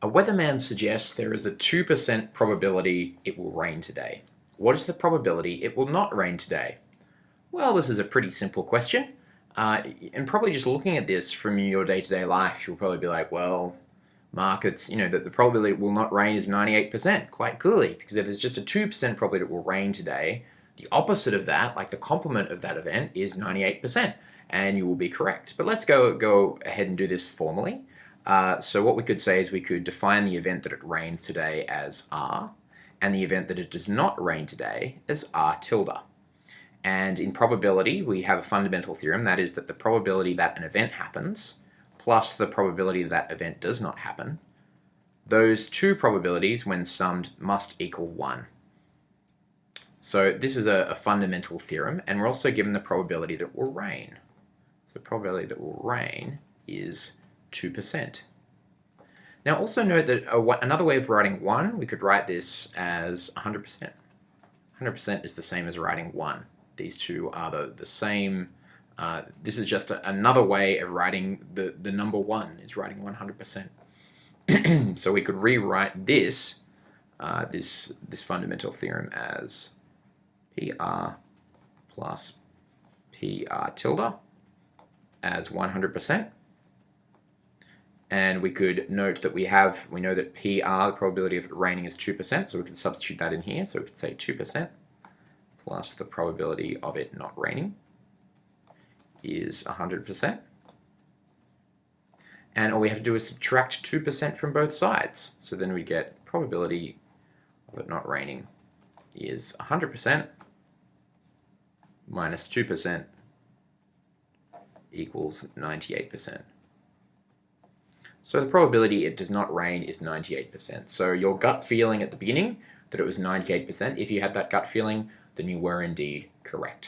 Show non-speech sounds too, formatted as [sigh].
A weatherman suggests there is a 2% probability it will rain today. What is the probability it will not rain today? Well, this is a pretty simple question. Uh, and probably just looking at this from your day-to-day -day life, you'll probably be like, well, markets, you know, that the probability it will not rain is 98%, quite clearly, because if there's just a 2% probability it will rain today, the opposite of that, like the complement of that event, is 98%, and you will be correct. But let's go, go ahead and do this formally. Uh, so what we could say is we could define the event that it rains today as R, and the event that it does not rain today as R tilde. And in probability, we have a fundamental theorem, that is that the probability that an event happens plus the probability that event does not happen, those two probabilities, when summed, must equal 1. So this is a, a, fundamental theorem, and we're also given the probability that it will rain. So the probability that it will rain is 2%. Now also note that another way of writing 1, we could write this as 100%. 100% is the same as writing 1. These two are the, the same. Uh, this is just a, another way of writing the, the number 1, is writing 100%. [clears throat] so we could rewrite this, uh, this, this fundamental theorem as PR plus PR tilde as 100%. And we could note that we have, we know that PR, the probability of it raining is 2%, so we can substitute that in here. So we could say 2% plus the probability of it not raining is 100%. And all we have to do is subtract 2% from both sides. So then we get probability of it not raining is 100% minus 2% equals 98%. So the probability it does not rain is 98%. So your gut feeling at the beginning that it was 98%, if you had that gut feeling, then you were indeed correct.